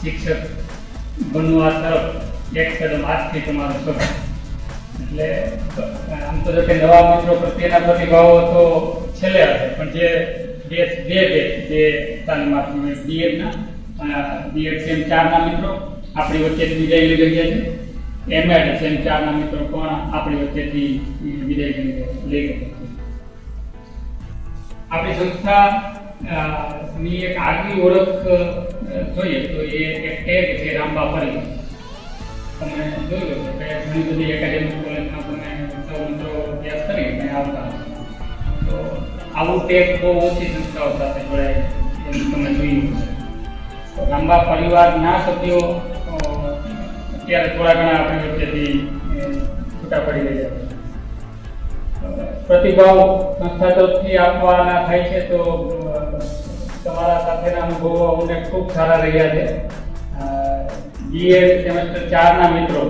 શિક્ષક બનવા તરફ એક કદમ આજથી તમારો શરૂ એટલે, આમ તો જો કે નવા મિત્રો પ્રત્યેના પ્રતિભાવો તો છેલ્લે હશે, પણ જે બે બે બે જે તાલીમાર્થીઓ બીએડના બીએડ સેમ ચારના મિત્રો, આપણી વચ્ચેથી વિદાય લઈ રહ્યા છે એમએડ સેમ ચારના મિત્રો પણ આપણી વચ્ચેથી વિદાય લઈ રહ્યા છે આપણી સંસ્થા ની એક આગવી ઓળખ જોઈએ, તો એ એક ટેગ છે, રામબા ફરી. તમે જોયું કે ઘણી બધી એકેડેમિક કોલેજમાં તમે સૌ મિત્રો અભ્યાસ કરી અને આવતા તો આવું ટેગ બહુ ઓછી સંસ્થાઓ સાથે જોડાય તમે જોયું તો લાંબા પરિવારના સભ્યો અત્યારે થોડા ઘણા આપણી વચ્ચેથી છૂટા પડી રહ્યા છે. પ્રતિભાવ સંસ્થા તરફથી આપવાના થાય છે, તો તમારા સાથેના અનુભવો અમને ખૂબ સારા રહ્યા છે. બીએ સેમેસ્ટર ચારના મિત્રો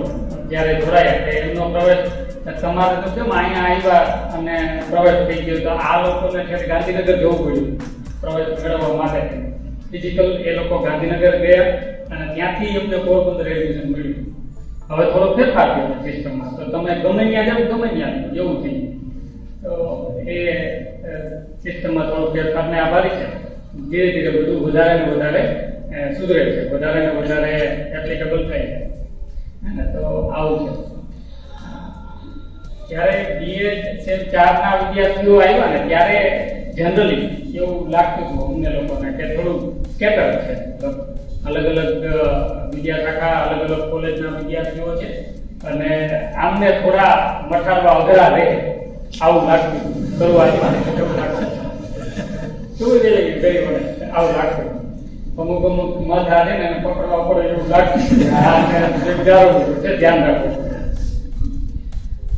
જ્યારે જોડાયા એટલે એમનો પ્રવેશ તમારે તો કેમ અહીંયા આવ્યા અને પ્રવેશ થઈ ગયો? તો આ લોકોને છે ગાંધીનગર જવું પડ્યું પ્રવેશ મેળવવા માટે. ફિઝિકલ એ લોકો ગાંધીનગર ગયા અને ત્યાંથી એમને પોરબંદર એડમિશન મળ્યું. હવે થોડો ફેરફાર થયો સિસ્ટમમાં. તો તમે ગમે ત્યાં જાઓ, ગમે ત્યાં જવું થઈ તો એ સિસ્ટમમાં થોડો ફેરફારને આભારી છે. ધીરે ધીરે બધું વધારે ને વધારે સુધરે છે. વધારે ને વધારે એપ્લિકેબલ થાય છે. અને તો આવું છે. જ્યારે બીએડ સેમ ચારના વિદ્યાર્થીઓ આવ્યા ને, ત્યારે જનરલી એવું લાગતું હતું અમને લોકોને કે થોડું સ્કેટર છે. અલગ અલગ વિદ્યાશાખા, અલગ અલગ કોલેજના વિદ્યાર્થીઓ છે. અને આમને થોડા મઠાડવા અઘરા રહે. આવું લાગતું શરૂઆતમાં. લાગતું શું છે ગઈ વડે આવું લાગતું. અમુક અમુક મત હારે ને પકડવા પડે એવું ને છે ધ્યાન રાખવું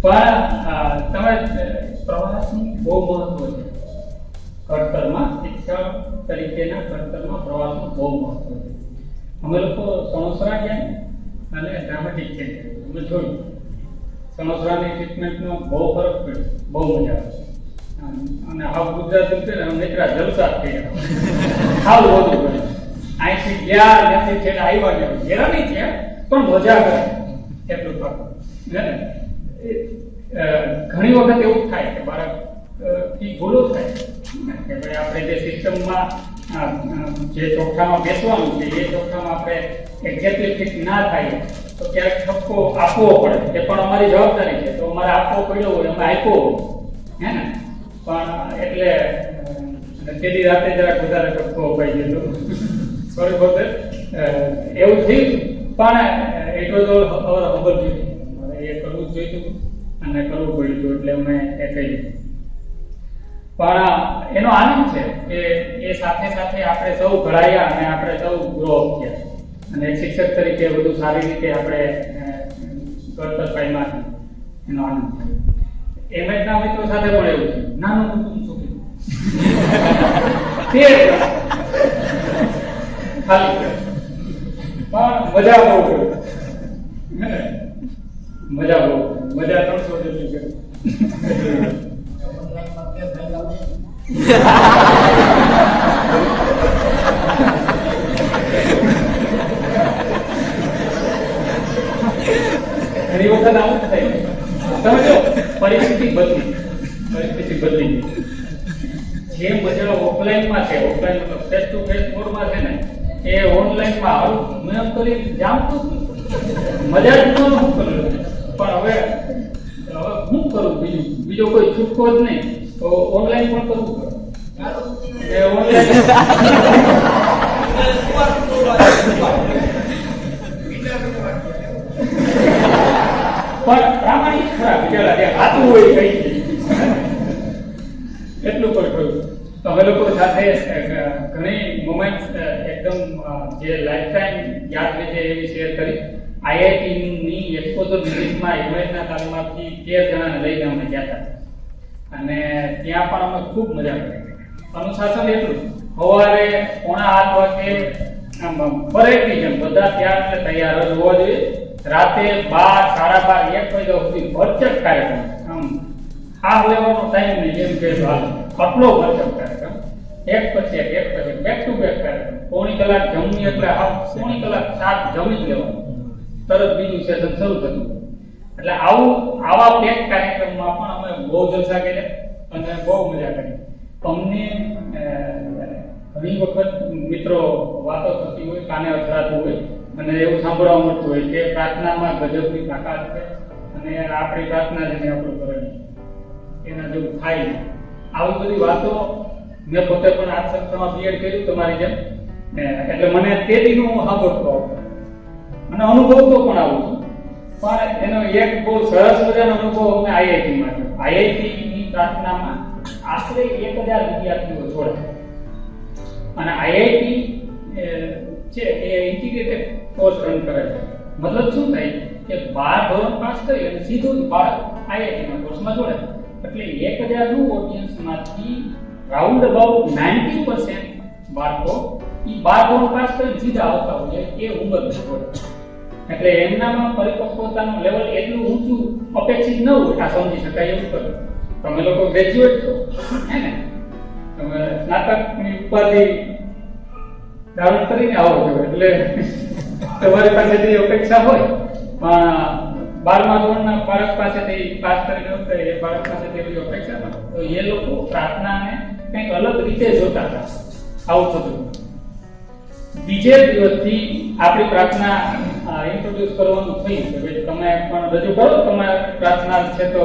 પણ તમે પ્રવાસનું બહુ મહત્વ છે. ઘડતરમાં શિક્ષણ તરીકેના ઘડતરમાં પ્રવાસનું બહુ મહત્વ છે. અમે લોકો સણોસરા ગયા અને ડ્રામેટિક છે. અમે જોયું. સણોસરાની ટ્રીટમેન્ટનો બહુ ફરક પડ્યો. બહુ મજા આવે આમ, અને હાવ ગુજરાત છે ને નેત્રા જલસા થઈ હાવ વધુ પડે અહીંથી ગયા નથી છેલ્લે આવ્યા ગયા હેરા છે પણ મજા કરે. એટલું એ, ઘણી વખત એવું થાય કે બાળકથી ભૂલો થાય. કે ભાઈ આપણે જે સિસ્ટમમાં જે ચોખ્ખામાં બેસવાનું છે એ ચોખ્ખામાં આપણે એક્ઝેક્ટલી ફિટ ના થાય તો ક્યારેક ઠપકો આપવો પડે. એ પણ અમારી જવાબદારી છે. તો અમારે આપવો પડ્યો હોય અમે આપ્યો હોય. હે ને? પણ એટલે અને તેની રાતે જરાક વધારે કટકો અપાઈ ગયો સોરી ફોર એવું થયું પણ it was all our humble duty એ કરવું જ જોઈતું અને કરવું પડ્યું એટલે અમે એ કહ્યું પણ એનો આનંદ છે કે એ સાથે સાથે આપણે સૌ ઘડાયા અને આપણે સૌ ગ્રો અપ થયા. અને શિક્ષક તરીકે બધું સારી રીતે આપણે કરતર પામ્યા એનો આનંદ થયો એમએચના મિત્રો સાથે પણ એવું છે. કુટુંબ સુખી પણ મજા બહુ મજા બહુ. મજા ત્રણસો જેટલી છે. ઘણી વખત આવું. બદલી જે મજા ઓફલાઈનમાં છે ઓફલાઈન મતલબ ફેસ ટુ ફેસ મોડમાં છે ને, એ ઓનલાઈનમાં આવું મેં કરી જામતું મજા જ નહોતું હું કરું પણ હવે શું કરું બીજું? બીજો કોઈ છૂટકો જ નહીં. તો ઓનલાઈન પણ કરવું પડે. પણ પ્રામાણિક ખરા, બિચારા, જે ખાતું હોય દે. એટલું પણ કહ્યું તો અમે લોકો સાથે ઘણી મોમેન્ટ્સ એકદમ જે લાઈફ ટાઈમ યાદ રહે એવી શેર કરી. આઈઆઈટીની એક્સપોઝર વિઝિટમાં ઇમેજના તાલીમાર્થી તેર જણાને લઈને અમે ગયા હતા. અને ત્યાં પણ અમે ખૂબ મજા કરી. અનુશાસન એટલું સવારે પોણા આઠ વાગે પરેડની જેમ બધા ત્યાં તૈયાર જ હોવા જોઈએ. રાતે બાર, સાડા બાર, એક વાગ્યા સુધી ભરચક કાર્યક્રમ. આ લેવાનો ટાઈમ ને જેમ કે હાલ. આટલો ભરચક કાર્યક્રમ એક પછી એક એક પછી બેક ટુ બેક કાર્યક્રમ પોણી કલાક જમવી એટલે આ પોણી કલાક સાત જમી જ લેવાનું. તરત બીજું સેશન શરૂ થતું એટલે આવું, આવા પેક કાર્યક્રમમાં પણ અમે બહુ જલસા કર્યા અને બહુ મજા કરી. અમને ઘણી વખત મિત્રો વાતો થતી હોય, કાને અથડાતું હોય અને એવું સાંભળવા મળતું હોય કે પ્રાર્થનામાં ગજબની તાકાત છે અને આપણી પ્રાર્થના જેને આપણું કરણી એના જેવું થાય આવી બધી વાતો મેં પોતે પણ આ સંસ્થામાં બીએડ કર્યું તમારી જેમ. એટલે મને તે દીનું સાંભળતો અને અનુભવતો પણ આવું છું. પણ એનો એક બહુ સરસ મજાનો અનુભવ અમને આઈઆઈટીમાં થયો. આઈઆઈટીની પ્રાર્થનામાં આશરે એક હજાર વિદ્યાર્થીઓ જોડે અને આઈઆઈટી છે, એ ઇન્ટિગ્રેટેડ કોર્સ રન કરે છે મતલબ શું થાય કે બાર ધોરણ પાસ કરી અને સીધું બાળક આઈઆઈટીના કોર્સમાં જોડે એટલે એક હજારનું ઓડિયન્સમાંથી રાઉન્ડ અબાઉટ નાઇન્ટી પર્સન્ટ બાળકો એ બાર ધોરણ પાસ કરી સીધા આવતા હોય એ ઉંમર એટલે એમનામાં પરિપક્વતાનું લેવલ એટલું ઊંચું અપેક્ષિત ન હોય, આ સમજી શકાય એવું કરું તમે લોકો ગ્રેજ્યુએટ છો, હે ને? તમે સ્નાતકની ઉપાધિ ધારણ કરીને આવો છો, એટલે તમારી પાસે જે અપેક્ષા હોય, પણ બારમા ધોરણના બાળક પાસેથી પાસ કરીને આવતા એ બાળક પાસેથી એવી અપેક્ષા તો એ લોકો પ્રાર્થનાને કંઈક અલગ રીતે જોતા હતા. આવું થતું બીજે દિવસથી આપણી પ્રાર્થના ઇન્ટ્રોડ્યુસ કરવાનું થયું કે ભાઈ તમે પણ રજૂ કરો તમારે પ્રાર્થના છે તો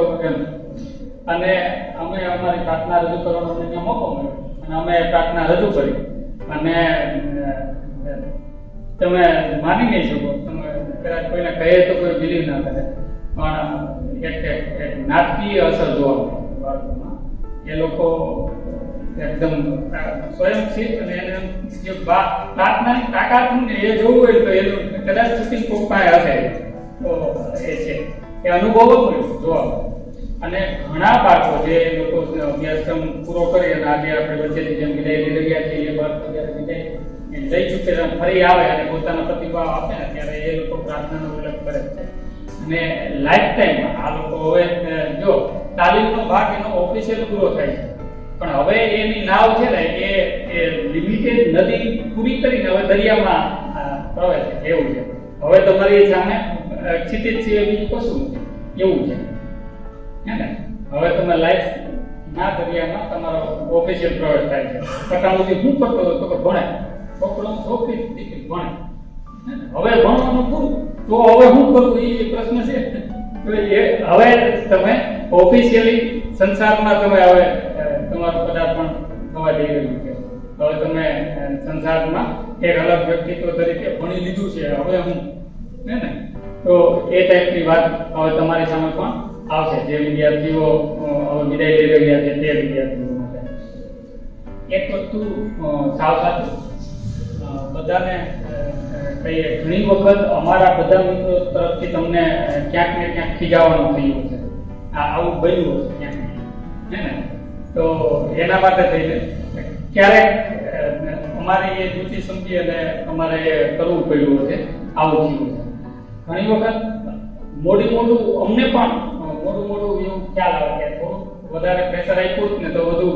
અને અમે અમારી પ્રાર્થના રજૂ કરવાનો અમને મોકો મળ્યો. અને અમે પ્રાર્થના રજૂ કરી. અને તમે માની નહીં શકો. તમે કદાચ કોઈને કહે તો કોઈ બિલીવ ના કરે. પણ એક એક- નાટકીય અસર જોવા મળે બાળકોમાં. એ લોકો એકદમ સ્વયંસિદ્ધ અને એને જે પ્રાર્થનાની તાકાત ને એ જોવું હોય તો એનું કદાચ શૂટિંગ કોક હશે. તો એ છે. એ અનુભવ જ હોય જોવા અને ઘણા બાળકો જે લોકો અભ્યાસક્રમ પૂરો કરી અને આજે આપણે વચ્ચેથી જેમ વિદાય લઈ રહ્યા છીએ એ બાળકો જ્યારે વિદાય લઈ ચૂકે ફરી આવે અને પોતાનો પ્રતિભાવ આપે ને ત્યારે એ લોકો પ્રાર્થનાનો ઉલ્લેખ કરે છે. અને લાઈફ ટાઈમ આ લોકો હવે જો તાલીમનો ભાગ એનો ઓફિશિયલ પૂરો થાય છે. પણ હવે એની નાવ છે ને એ લિમિટેડ નદી પૂરી કરીને હવે દરિયામાં પ્રવેશે એવું છે. હવે તમારી સામે ક્ષિતિજ સિવાય બીજું કશું એવું છે. હે ને? હવે તમે લાઈફ ના દરિયામાં તમારો ઓફિશિયલ પ્રવેશ થાય છે. પટાણુથી હું કરતો હતો કે ભણે છોકરો છોકરી દીકરી ભણે. હવે ભણવાનું પૂરું, તો હવે હું કરું? એ પ્રશ્ન છે. હવે તમે ઓફિશિયલી સંસારમાં તમે હવે તમારું પદાર્પણ થવા જઈ રહ્યું છે. હવે તમે સંસારમાં એક અલગ વ્યક્તિત્વ તરીકે ભણી લીધું છે. હવે હું, હે ને? તો એ ટાઈપની વાત હવે તમારી સામે પણ આવશે. જે વિદ્યાર્થીઓ હવે વિદાય લઈ રહ્યા છે તે વિદ્યાર્થીઓ માટે. એક વસ્તુ સાવ સાચું. બધાને કહીએ, ઘણી વખત અમારા બધા મિત્રો તરફથી તમને ક્યાંક ને ક્યાંક ખીજાવાનું થયું છે આવું બન્યું હશે ક્યાંક ને તો એના માટે થઈને ક્યારેક અમારે એ દૃષ્ટિ સમજી અને અમારે એ કરવું પડ્યું હશે, આવું થયું છે ઘણી વખત મોડી મોડું અમને પણ મોડું મોડું એવું ખ્યાલ આવે કે થોડું વધારે પ્રેશર આપ્યું ને તો વધુ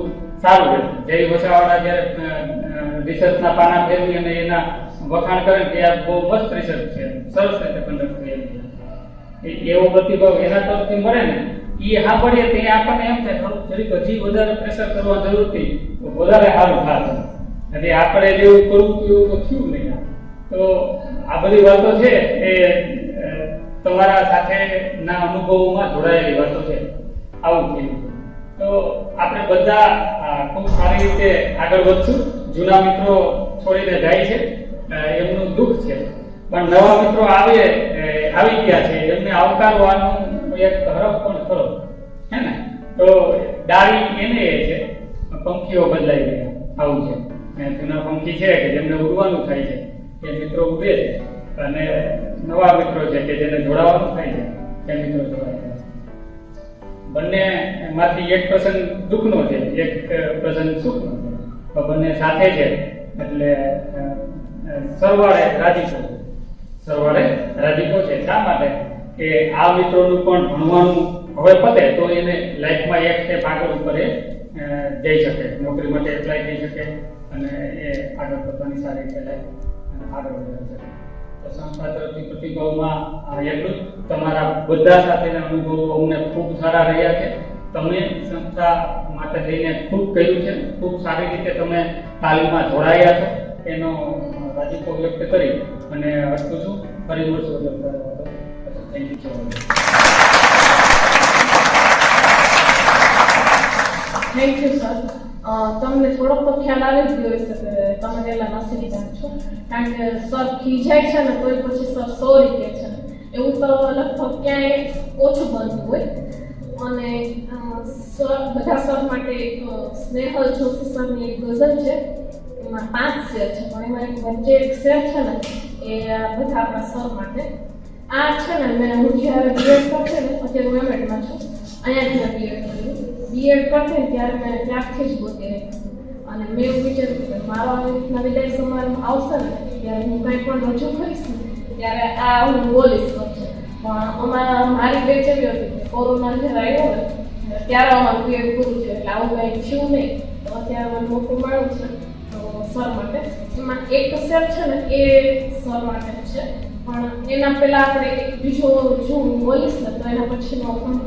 સારું રહે જય વસાવાળા જ્યારે રિસર્ચના પાના ફેરવી અને એના વખાણ કરે કે આ બહુ મસ્ત રિસર્ચ છે. સરસ રીતે કન્ડક્ટ થયેલું એવો પ્રતિભાવ એના તરફથી મળે ને એ સાંભળીએ તે આપણને એમ થાય થોડુંક જરીક હજી વધારે પ્રેશર કરવા જરૂર હતી, તો વધારે સારું થાય એટલે આપણે જેવું કરવું એવું થયું નહીં તો આ બધી વાતો છે એ તમારા સાથે ના અનુભવોમાં જોડાયેલી વાતો છે. આવું થયું. તો આપણે બધા ખૂબ સારી રીતે આગળ વધશું. જૂના મિત્રો છોડીને જાય છે. એમનું દુઃખ છે. પણ નવા મિત્રો આવે આવી ગયા છે. એમને આવકારવાનું એક હરફ પણ ખરો. હે ને? તો ડાળી એને એ છે. પંખીઓ બદલાઈ ગયા. આવું છે. જૂના પંખી છે કે જેમને ઉડવાનું થાય છે. એ મિત્રો ઉડે છે. અને નવા મિત્રો છે કે જેને જોડાવાનું થાય છે. એ મિત્રો જોડાય બંને માંથી એક પ્રસંગ દુઃખનો છે. એક પ્રસંગ સુખનો તો બંને સાથે છે. એટલે સરવાળે રાજીપો. સરવાળે રાજીપો છે. શા માટે? કે આ મિત્રોનું પણ ભણવાનું હવે પતે તો એને લાઈફમાં એક સ્ટેપ આગળ ઉપર એ જઈ શકે. નોકરી માટે એપ્લાય થઈ શકે અને એ આગળ પોતાની સારી રીતે લાઈફ આગળ વધી શકે. તો સંસ્થા તરફથી પ્રતિભાવમાં એટલું તમારા બધા સાથેના અનુભવો અમને ખૂબ સારા રહ્યા છે. તમે સંસ્થા માટે લઈને ખૂબ કર્યું છે. ખૂબ સારી રીતે તમે તાલીમમાં જોડાયા છો. એનો રાજીપો વ્યક્ત કરી અને અટકું છું. ફરી મળશું થેન્ક યુ સર તમને થોડોક તો ખ્યાલ આવી જ ગયો હશે કે તમે પહેલા નસીબદાર છો. કારણ કે સર ખીજાય છે ને કોઈ પછી સર સોરી રીતે છે. એવું તો લગભગ ક્યાંય ઓછું બનતું હોય. અને સર બધા સર માટે એક સ્નેહલ જોશી સરની એક ગઝલ છે. એમાં પાંચ શેર છે, પણ એમાં એક વચ્ચે એક શેર છે ને, એ બધા આપણા સર માટે. આ છે ને, મેં હું જ્યારે બીએડ કરશે ને, અત્યારે હું એમએડમાં છું. અહીંયાથી મેં બીએડ કર્યું. બીએડ કરશે ત્યારે મેં ત્યારથી જ ગોતી અને મેં એવું વિચાર્યું કે મારા રીતના વિદાય સમારંભ આવશે ને, ત્યારે હું કંઈ પણ રજૂ કરીશ ત્યારે આ હું બોલીશ પણ અમારા, મારી બેચ એવી હતી, કોરોના જ્યારે આવ્યો ને ત્યારે અમારું બીએડ પૂરું છે એટલે આવું કંઈ થયું નહીં. તો અત્યારે મને મોટું મળ્યું છે. સર માટે એમાં એક સર છે ને એ સર માટે છે. પણ એના પહેલાં આપણે એક બીજો જો હું બોલીશ ને તો એના પછીનો પણ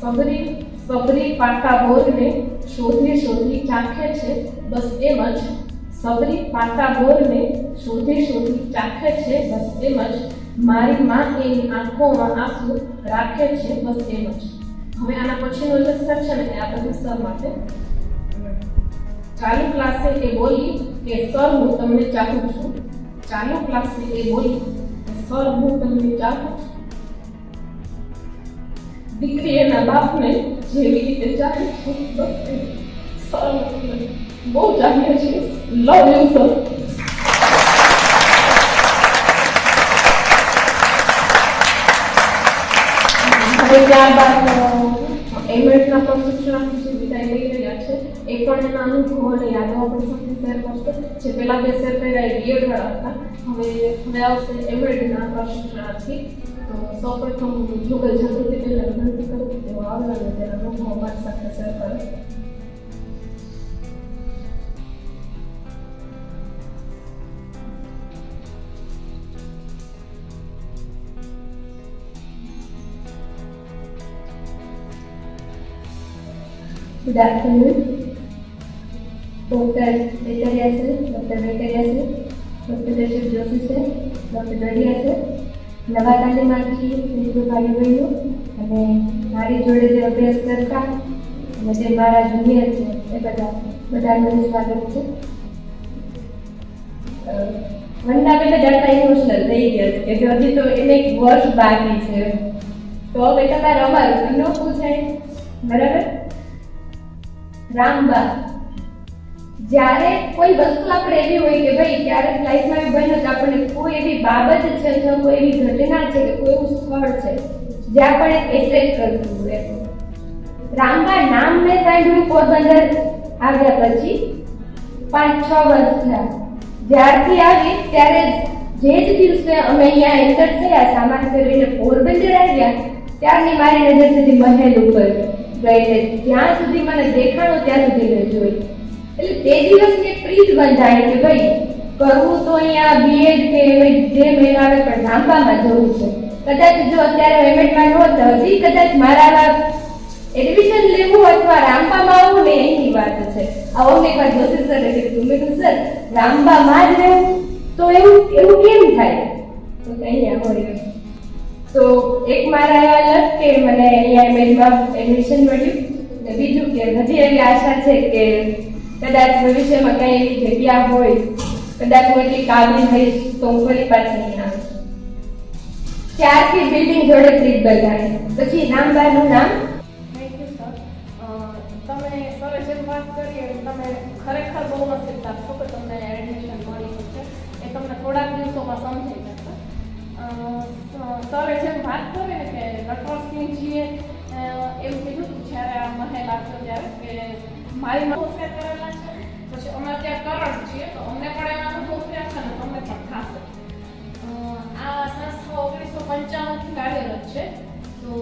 સબરી સબરી પાટા બોરને શોધી શોધી ચાખે છે. બસ એમ જ. સબરી પાટા બોરને શોધી શોધી ચાખે છે. બસ એમ જ. મારી માં એની આંખોમાં આંસુ રાખે છે બસ એમ જ. હવે આના પછીનો જે સ્તર છે ને એ આ બધા સ્તર માટે ચાલુ ક્લાસે એ બોલી કે સર, હું તમને ચાહું છું. ચાલુ ક્લાસે એ બોલી સર, હું તમને ચાહું છું. દીકરી એના બાપને જેવી રીતે ચાહે છે, બસ સર બહુ ચાહે છે. લવ યુ સર હવે ત્યારબાદ જે વિદાય લઈ રહ્યા છે એ પણ એના અનુભવો અને યાદો આપણી સાથે શેર કરશે જે પહેલા બે શેર કર્યા એ હતા હવે હવે આવશે એમએડના પ્રશિક્ષણાર્થી તો સૌપ્રથમ જુગલ જાગૃતિ પહેલાં વિનંતી કરું કે તેઓ આવે અને તેના અનુભવો અમારી સાથે શેર કરે Good afternoon. Dr. Venkariya sir, Dr. Venkariya sir, Dr. Rashid Joshi sir, Dr. Dariya sir, નવા તાલીમાર્થી મિત્રો ભાઈ બહેનો અને મારી જોડે જે અભ્યાસ કરતા અને જે મારા જુનિયર છે એ બધા બધાનું સ્વાગત છે વંદના બેટા જાણતા ઇમોશનલ થઈ ગયા છે કે હજી તો એને એક વર્ષ બાકી છે તો હવે તમારે અમારું ન પૂછાય બરાબર રામબા જ્યારે કોઈ વસ્તુ આપણે એવી હોય કે ભાઈ ક્યારેક લાઈફમાં એવું બન્યું કે આપણને કોઈ એવી બાબત છે અથવા કોઈ એવી ઘટના છે કે કોઈ એવું સ્થળ છે જે આપણે એટ્રેક કરતું હોય રામબા નામ મેં સાંભળ્યું પોરબંદર આવ્યા પછી પાંચ છ વર્ષ થયા જ્યારથી આવી, ત્યારે જે જ દિવસે અમે અહીંયા એન્ટર થયા સામાન ફેરવીને પોરબંદર આવ્યા, ત્યારની મારી નજર સુધી મહેલ ઉપર. ગઈ એટલે જ્યાં સુધી મને દેખાણો ત્યાં સુધી મેં જોઈ. એટલે તે દિવસની એક પ્રીત બંધાય કે ભાઈ, કરવું તો અહીંયા બીએડ કે જે મેળ આવે પણ લાંબામાં જવું છે. કદાચ જો અત્યારે એમએડમાં નહોત હજી કદાચ મારા એડમિશન લેવું અથવા રામબામાં આવવું ને એની વાત છે. આ અમને એકવાર જોશી એટલે કીધું મેં સર, રામબામાં જ રહેવું. તો એવું એવું કેમ થાય? તો અહીંયા હોય તો એક મારા એવા લક કે મને અહીંયા એમએડમાં એડમિશન મળ્યું. ને બીજું કે હજી એવી આશા છે કે કદાચ ભવિષ્યમાં કઈ એવી જગ્યા હોય કદાચ હું એટલી કાબલી થઈશ તો હું ફરી પાછી નહીં આવું ત્યારથી બિલ્ડિંગ જોડે ત્રીજ બધા પછી રામબાનું નામ? તમે સરે જેમ વાત કરી તમે ખરેખર બહુ નસીબદાર છો કે તમને એડમિશન મળી છે એ તમને થોડાક દિવસોમાં અ, સરે જેમ વાત કરે ને કે નટવરસિંહજીએ એવું કીધું હતું જ્યારે આ મહેલ આવ્યો ત્યારે કે મારી નમસ્કાર કરેલા છે. પછી અમે ત્યાં કરણ છીએ, તો અમને પણ એવા અનુભવ થયા છે ને તમને પણ થશે. આ સંસ્થા ઓગણીસો પંચાવનથી કાર્યરત છે. તો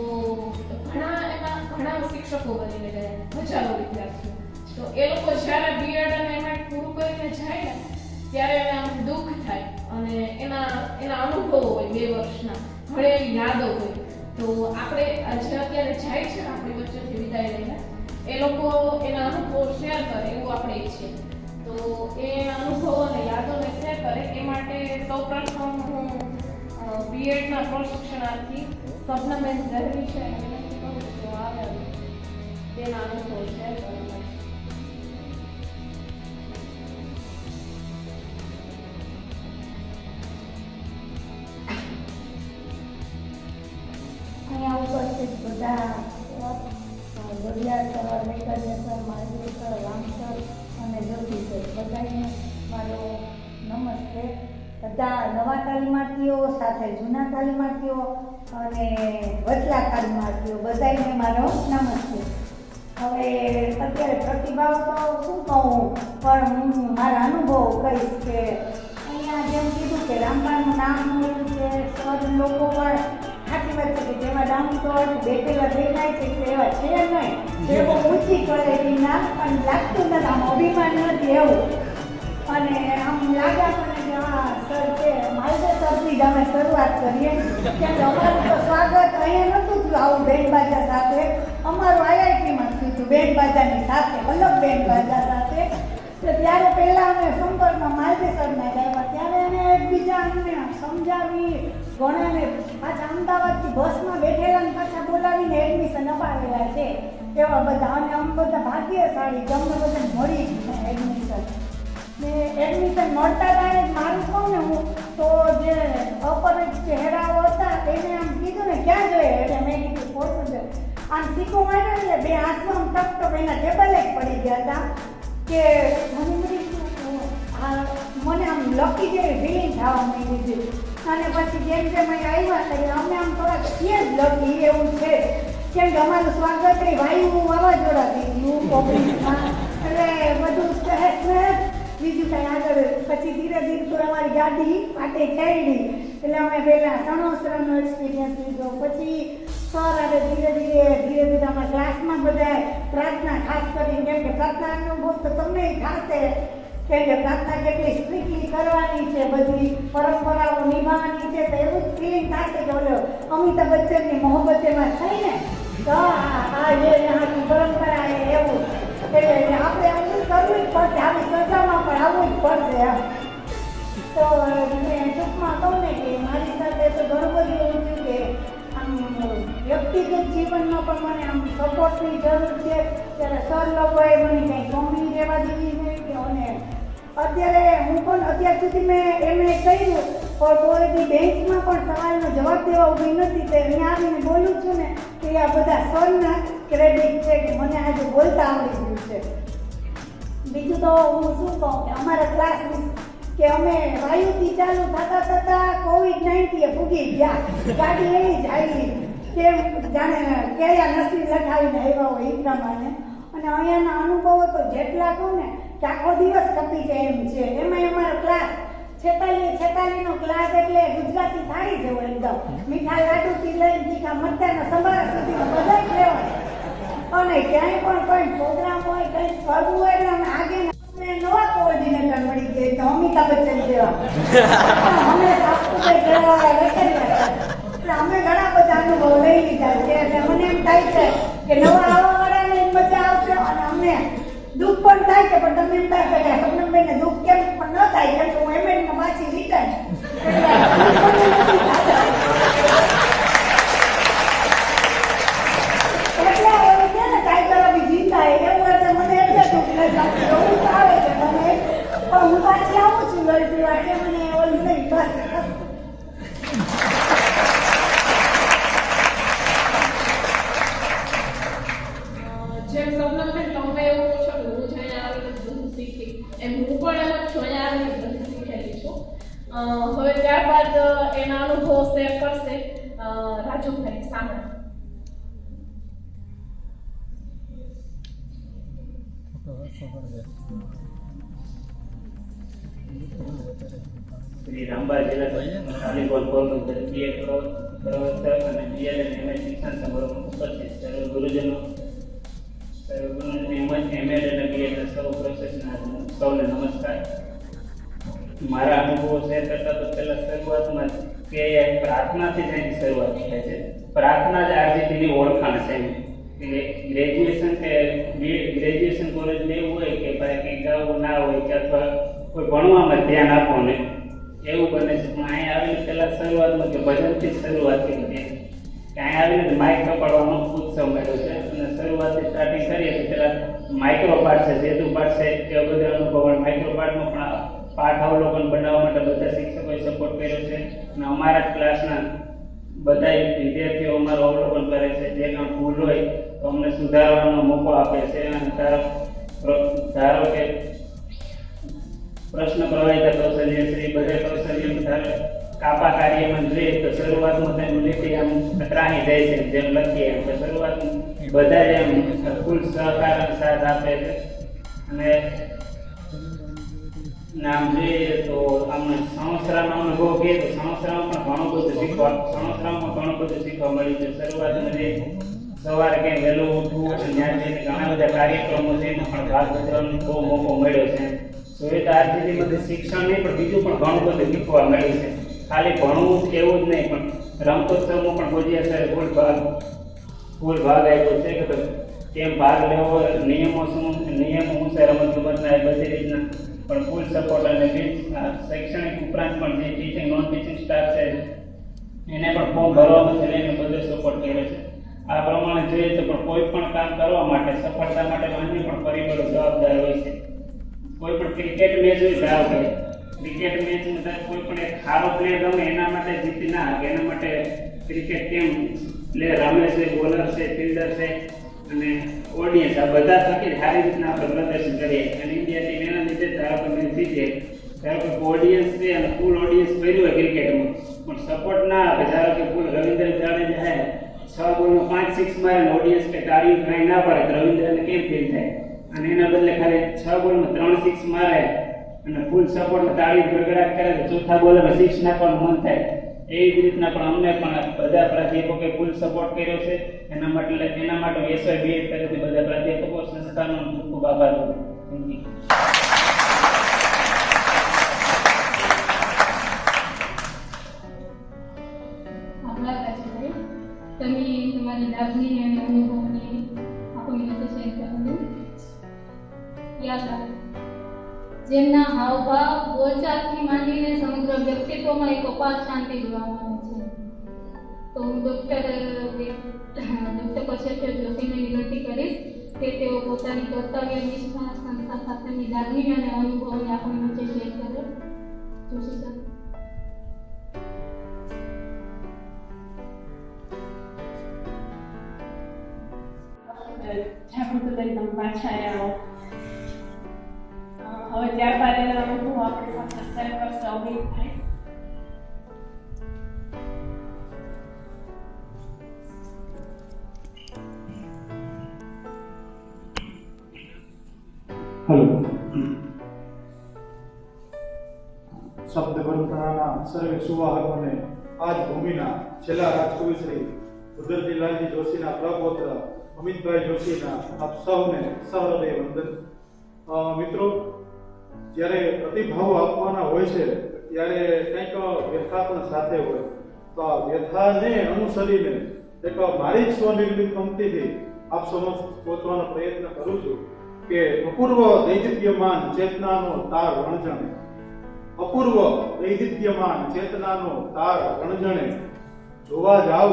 ઘણા એમાં ઘણા શિક્ષકો બની ગયા, હજારો વિદ્યાર્થીઓ. તો એ લોકો જ્યારે બીએડ અને એમાં પૂરું કરીને જાય ને, ત્યારે એને આમ દુઃખ થાય અને એના એના અનુભવો હોય બે વર્ષના. એવી યાદો હોય તો આપણે જે અત્યારે જાય છે, આપણી વચ્ચેથી વિદાય લઈને. એ લોકો એના અનુભવો શેર કરે, એવું આપણે ઈચ્છીએ. તો એ અનુભવો અને યાદોને શેર કરે, એ માટે સૌપ્રથમ હું બીએડના પ્રશિક્ષણાર્થી સપનાબેન ઝહરી છે એને કહું છું આવે તેના અનુભવો શેર કરે. સર અને જ્યોતિ સર મારો નમસ્તે. બધા નવા તાલીમાર્થીઓ સાથે જૂના તાલીમાર્થીઓ અને વચલા તાલીમાર્થીઓ બધાને મારો નમસ્તે હવે અત્યારે પ્રતિભાવ તો શું કહું પણ હું મારા અનુભવ કહીશ કે અહીંયા જેમ કીધું કે રામબાનું નામ મળ્યું છે સર લોકો પણ વાત છે કે જેમાં ડાઉન તો બેઠેલા દેખાય છે કે એવા છે નહીં. જે. બહુ ઊંચી ક્વોલિટીના પણ લાગતું નથી આમ અભિમાન નથી એવું. અને આમ લાગે આપણને કે હા સર છે માલદે સરથી જ અમે શરૂઆત કરીએ. કેમ અમારું તો સ્વાગત અહીંયા નહોતું થયું આવું બાજા સાથે. અમારું આઈઆઈટીમાં થયું હતું બાજાની સાથે અલગ બેન્ડ બાજા સાથે. તો ત્યારે પહેલાં અમે સંપર્કમાં માલદે સરને ગયા ત્યારે એને એકબીજા અમને સમજાવી ઘણાને પાછા અમદાવાદથી બસમાં બેઠેલા પાછા બોલાવીને એડમિશન અપાવેલા છે. એવા બધા અને આમ બધા ભાગ્યશાળી સાડી અમને બધાને મળી એડમિશન ને એડમિશન મળતા ત્યારે જ મારું કહું ને હું, તો જે અપર ચહેરાઓ હતા, એને આમ કીધું ને, ક્યાં જોઈએ એટલે મેં કીધું, પોરબંદર. આમ સીકો માર્યો એટલે બે હાથમાં આમ ટક ટક એના ટેબલે જ પડી ગયા હતા. કે મને મને આમ લકી જેવી ફિલિંગ થવા માંડી હતી અને પછી જેમ જેમ અહીં આવ્યા એટલે અમે આમ થોડાક છીએ જ લકી એવું છે. કેમ કે અમારું સ્વાગત એ વાયુ વાવાઝોડાથી થયું કોવિડમાં એટલે બધું સહેજ સહેજ. બીજું કાંઈ આગળ, પછી ધીરે ધીરે તો અમારી ગાડી પાટે ચડી એટલે અમે પહેલાં સણોસરાનો એક્સપિરિયન્સ લીધો પછી સર આવે ધીરે ધીરે ધીરે ધીરે અમારા ક્લાસમાં બધા પ્રાર્થના ખાસ કરીને, કેમ કે પ્રાર્થના અનુભવ તો તમને થશે કે જે પ્રાર્થના કેટલી સ્ટ્રીકલી કરવાની છે, બધી પરંપરાઓ નિભાવવાની છે, તો એવું જ ફિલિંગ થશે કે ઓલો અમિતાભ બચ્ચનની મોહબ્બત એમાં થઈ ને, તો આ જે આની પરંપરા એ એવું. એટલે આપણે એવું કરવું જ પડશે, આવી સજામાં પણ આવવું જ પડશે એમ. તો મેં ટૂંકમાં કહું ને કે મારી સાથે તો ઘણું બધું એવું થયું કે આમ, વ્યક્તિગત જીવનમાં પણ મને આમ સપોર્ટની જરૂર છે. ત્યારે સર લોકોએ મને કંઈ ગમી રહેવા દીધી નહીં કે મને અત્યારે હું પણ અત્યાર સુધી મેં એમએ કર્યું પણ કોઈની બેંચમાં પણ સવાલનો જવાબ દેવા ઊભી નથી, તો અહીંયા આવીને બોલું છું ને કે આ બધા સરના ક્રેડિટ છે કે મને આજે બોલતા આવડી ગયું છે. બીજું તો હું શું કહું કે અમારા ક્લાસ કે અમે વાયુથી ચાલુ થતા થતા કોવિડ નાઇન્ટીએ ભૂગી ગયા. ગાડી એવી જ આવી. કે જાણે કયા નસીબ લખાવીને આવ્યા હોય એ પ્રમાણે. અને અહીંયાના અનુભવો તો જેટલા કહું ને આખો દિવસ કપી જાય એમ છે. એમાં અમારો ક્લાસ છેતાલી છેતાલીનો ક્લાસ એટલે ગુજરાતી થાળી જેવો એકદમ. મીઠા લાડુથી લઈને તીખા મરચાના સંભારા સુધી બધા જ લેવાય અને ક્યાંય પણ કોઈ પ્રોગ્રામ હોય કંઈ કરવું હોય એટલે અમે આગે નવા કોઓર્ડિનેટર મળી ગયા તો અમિતાભ બચ્ચન જેવા. અમે ઘરવાળા લખેલા એટલે અમે ઘણા બધા અનુભવ લઈ લીધા છે. એટલે મને એમ થાય છે કે નવા આવવાવાળાને એમ મજા આવશે અને અમને દુઃખ પણ થાય છે, પણ તમે એમ થાય કે સપનમભાઈને દુઃખ કેમ પણ ન થાય કેમ કે હું એમ પાછી રિટર્ન એટલે ને હે એટલે એટલે પાછી આવું છું પીવા કે મને ઓલું નહીં બસ જેમ સપનાબેન તમે એવું એમ હું પણ એમ છું અહીંયા આવીને શીખેલી છું. હવે ત્યારબાદ એના અનુભવ શેર કરશે રાજુભાઈ સામે. શ્રી રામબા જિલ્લા તાલીમ પોરબંદર બીએ પ્રવર્તક અને બીએલ અને શિક્ષણ સમારોહમાં ઉપસ્થિત સર્વ ગુરુજનો મારા અનુભવો શેર કરતા તો પહેલા શરૂઆતમાં કે પ્રાર્થનાથી જ એની શરૂઆત થાય છે પ્રાર્થના જ આરજીટીની ઓળખાણ છે ગ્રેજ્યુએશન કે ગ્રેજ્યુએશન કોલેજ એવું હોય કે ભાઈ કંઈ ગાવું ના હોય કે અથવા કોઈ ભણવામાં ધ્યાન આપો ને એવું બને છે પણ અહીંયા આવીને પહેલાં શરૂઆતમાં કે ભજનથી શરૂઆત કરી કે અહીંયા આવીને માઇક કપાડવાનો ઉત્સવ મળ્યો છે. અને શરૂઆતથી સ્ટાર્ટિંગ કરીએ તો પેલા માઇક્રો પાર્ટ છે સેતુ પાર્ટ છે એ બધા અનુભવ માઇક્રો પાર્ટમાં પણ પાઠ અવલોકન બનાવવા માટે બધા શિક્ષકોએ સપોર્ટ કર્યો છે. અને અમારા ક્લાસના બધા વિદ્યાર્થીઓ અમારું અવલોકન કરે છે. જે કાંઈ ભૂલ હોય તો અમને સુધારવાનો મોકો આપે છે. અને ધારો ધારો કે પ્રશ્ન પ્રવાહિતા કૌશલ્ય શ્રી બધે કૌશલ્ય કાપા કાર્યમાં જોઈએ તો શરૂઆતમાં તેમ લીટી આમ કતરાણી જાય છે, જેમ લખીએ એમ. તો શરૂઆતમાં બધા જ એમ ફૂલ સહકાર સાથ આપે છે. અને નામ જોઈએ તો અમને સંસ્થાનો અનુભવ કહીએ તો સંસ્થામાં પણ ઘણું બધું શીખવા સંસ્થામાં ઘણું બધું શીખવા મળ્યું છે. શરૂઆતમાં જે સવારે કંઈ વહેલું ઉઠવું અને ત્યાં જઈને ઘણા બધા કાર્યક્રમો છે, એમાં પણ ભાગ ભજવવાનો બહુ મોકો મળ્યો છે. તો સુધી બધું શિક્ષણ નહીં, પણ બીજું પણ ઘણું બધું શીખવા મળ્યું છે. ખાલી ભણવું એવું જ નહીં, પણ રમતોત્સવમાં પણ ભોજિયા સરે ફૂલ ભાગ ફૂલ ભાગ આપ્યો છે કે કેમ ભાગ લેવો, નિયમો શું, નિયમો હું છે રમત એ બધી રીતના. પણ ફૂલ સપોર્ટ અને શૈક્ષણિક ઉપરાંત પણ જે ટીચિંગ નોન ટીચિંગ સ્ટાફ છે, એને પણ ફોર્મ ભરવામાં લઈને બધો સપોર્ટ કર્યો છે. આ પ્રમાણે જોઈએ તો પણ કોઈ પણ કામ કરવા માટે, સફળતા માટે અન્ય પણ પરિબળો જવાબદાર હોય છે. કોઈ પણ ક્રિકેટ મેચ હોય ધારો કે ક્રિકેટ મેચમાં કોઈ પણ એક સારો પ્લેયર રમે એના માટે જીતી ના શકે. એના માટે ક્રિકેટ કેમ પ્લેયર રમે છે બોલર છે ફિલ્ડર છે અને ઓડિયન્સ આ બધા થકી સારી રીતના આપણે પ્રદર્શન કરીએ. અને ઇન્ડિયા ટીમ એના લીધે ધારો કે મેચ જીતીએ ધારો કે ઓડિયન્સ છે અને ફૂલ ઓડિયન્સ કર્યું હોય ક્રિકેટમાં પણ સપોર્ટ ના આપે ધારો કે ફૂલ રવિન્દ્ર જાડેજા હે, છ બોલમાં પાંચ સિક્સ મારે ઓડિયન્સ કે તાળી કાંઈ ના પડે તો રવિન્દ્રને કેમ ફીલ થાય? અને એના બદલે ખાલી છ બોલમાં ત્રણ સિક્સ મારે અને ફૂલ સપોર્ટ તાળી ગડગડાટ કરે તો ચોથા બોલમાં સિક્સ નાખવાનું મન થાય. એવી જ રીતના પણ અમને પણ બધા પ્રાધ્યાપકોએ ફૂલ સપોર્ટ કર્યો છે. એના માટે એના માટે એસવાય બીએડ તરફથી બધા પ્રાધ્યાપકો, સંસ્થાનો ખૂબ ખૂબ આભાર થેન્ક યુ જેમના હાવભાવ બોલચાલથી માંડીને સમગ્ર વ્યક્તિત્વમાં એક અપાર શાંતિ જોવા મળે છે. તો હું ડૉક્ટર ડૉક્ટર કશ્યપ જોશીને વિનંતી કરીશ કે તેઓ પોતાની કર્તવ્ય, નિષ્ઠા, સંસ્થા સાથેની લાગણી અને અનુભવને આપણી વચ્ચે શેર કરે. જોશી સર. જોશીના આપ સૌને, સહૃદય વંદન. મિત્રો, જ્યારે પ્રતિભાવો આપવાના હોય છે, ત્યારે કંઈક વ્યથા પણ સાથે હોય. તો આ વ્યથાને અનુસરીને એક મારી સ્વનિર્મિત પંક્તિથી આપ સમક્ષ પહોંચવાનો પ્રયત્ન કરું છું કે અપૂર્વ દૈદિત્યમાન ચેતનાનો તાર વણજણે. અપૂર્વ દૈદિત્યમાન ચેતનાનો તાર રણજણે જોવા જાવ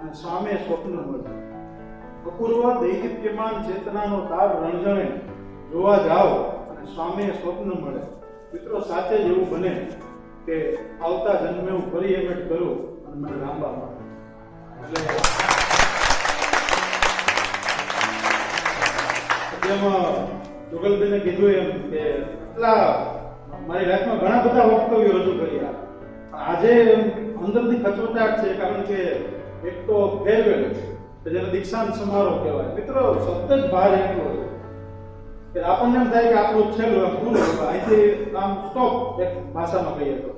અને સામે સ્વપ્ન મળે. અપૂર્વ દૈદિત્યમાન ચેતનાનો તાર રણજણે જોવા જાવ અને સ્વામીએ સ્વપ્ન મળે. મિત્રો સાચે જ એવું બને કે આવતા જન્મે હું ફરી એમ જ કરું અને મને લાંબા મળે એટલે જેમાં જુગલબેને કીધું એમ કે એટલા મારી લાઈફમાં ઘણા બધા વક્તવ્યો રજૂ કર્યા. આજે અંદરથી ખચોટાટ છે કારણ કે એક તો ફેરવેલ કે જેને દીક્ષાંત સમારોહ કહેવાય મિત્રો સતત ભાર એટલો છે કે આપણને એમ થાય કે આપણું છેલ્લું એમ પૂરું હવે અહીંથી આમ સ્ટોપ એક ભાષામાં કહીએ તો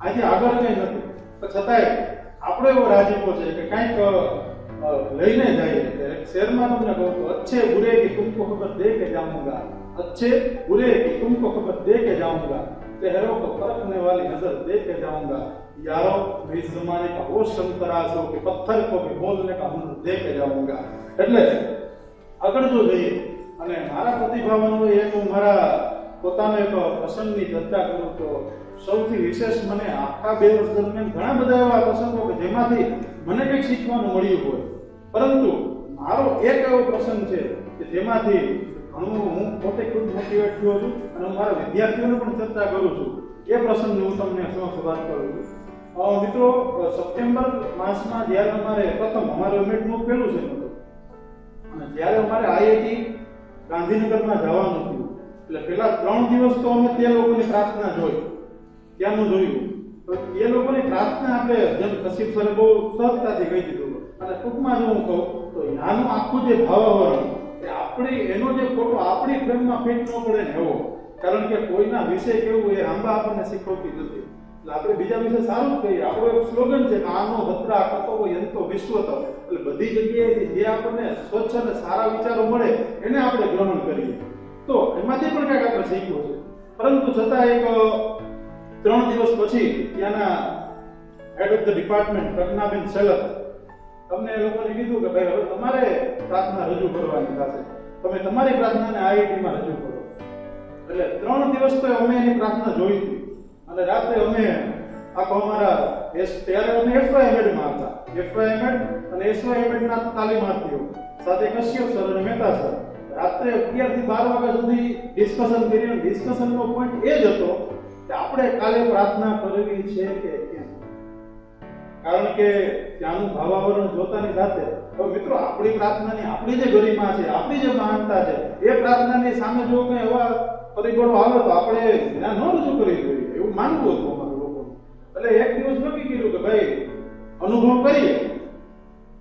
અહીંથી આગળ કંઈ નથી પણ છતાંય આપણો એવો રાજીપો છે કે કંઈક અ, લઈને જઈએ એક શેરમાં તમને કહું તો અચ્છે બુરે કે તુમકો ખબર દે કે જાઉંગા अच्छे बुरे की तुमको खबर दे के जाऊंगा चेहरों को परखने वाली नजर दे के जाऊंगा यारो मैं इस जमाने का वो शंतराज हो कि पत्थर को भी बोलने का हुनर दे के जाऊंगा એટલે આગળ જો જઈએ અને મારા પ્રતિભાવનો એક હું મારા પોતાનો એક પ્રસંગની ચર્ચા કરું તો સૌથી વિશેષ મને આખા બે વર્ષ દરમિયાન ઘણા બધા એવા પ્રસંગો કે જેમાંથી મને કંઈક શીખવાનું મળ્યું હોય પરંતુ મારો એક એવો પ્રસંગ છે કે જેમાંથી ઘણું હું પોતે ખુદ મોટિવેટ થયો છું અને હું મારા વિદ્યાર્થીઓને પણ ચર્ચા કરું છું એ પ્રસંગની હું તમને સમક્ષ વાત કરું છું અ, મિત્રો, સપ્ટેમ્બર માસમાં જ્યારે અમારે પ્રથમ અમારે એમએડનું પહેલું છે હતું અને જ્યારે અમારે આઈઆઈટી ગાંધીનગરમાં જવાનું થયું એટલે પેલા ત્રણ દિવસ તો અમે તે લોકોની પ્રાર્થના જોઈ. ત્યાંનું જોયું. તો એ લોકોની પ્રાર્થના આપણે જેમ કશીપ સરે બહુ સહજતાથી કહી દીધું. અને ટૂંકમાં જો હું કહું, તો નાનું આખું જે ભાવાવરણ એ આપણી, એનો જે ફોટો આપણી ફ્રેમમાં ફિટ ન પડે ને એવો. કારણ કે કોઈના વિષય કેવું એ આંબા આપણને શીખવતી નથી. આપણે બીજા વિશે સારું જ કહીએ. આપણો એક સ્લોગન છે કે આનો ભદ્રા કતો યંતો વિશ્વતો એટલે બધી જગ્યાએ જે આપણને સ્વચ્છ અને સારા વિચારો મળે, એને આપણે ગ્રહણ કરીએ. તો એમાંથી પણ કંઈક આપણે શીખવું છે. પરંતુ છતાં એક ત્રણ દિવસ પછી ત્યાંના હેડ ઓફ ધ ડિપાર્ટમેન્ટ પ્રજ્ઞાબેન સેલર તમને એ લોકોને કીધું કે ભાઈ, હવે તમારે પ્રાર્થના રજૂ કરવાની થશે. તમે તમારી પ્રાર્થનાને આઈઆઈટીમાં રજૂ કરો. એટલે ત્રણ દિવસ તો અમે એની પ્રાર્થના જોઈ હતી. અને રાત્રે અમે આખો અમારા ત્યારે અમે એફવાયએમએડમાં હતા એફવાયએમએડ અને એસવાયએમએડના તાલીમાર્થીઓ સાથે કશ્યપ સર અને મહેતા સર. રાત્રે અગિયારથી બાર વાગ્યા સુધી ડિસ્કશન કરી અને ડિસ્કશનનો પોઈન્ટ એ જ હતો કે આપણે કાલે પ્રાર્થના કરવી છે કે કેમ? કારણ કે ત્યાંનું ભાવાવરણ જોતાની સાથે તો મિત્રો, આપણી પ્રાર્થનાની આપણી જે ગરિમા છે, આપણી જે મહાનતા છે, એ પ્રાર્થનાની સામે જો કંઈ એવા પરિબળો આવે તો આપણે જ્ઞાન ન રજૂ કરી જોઈએ એવું માનવું હતું અમારું લોકોનું એટલે એક દિવસ નક્કી કર્યું કે ભાઈ, અનુભવ કરીએ.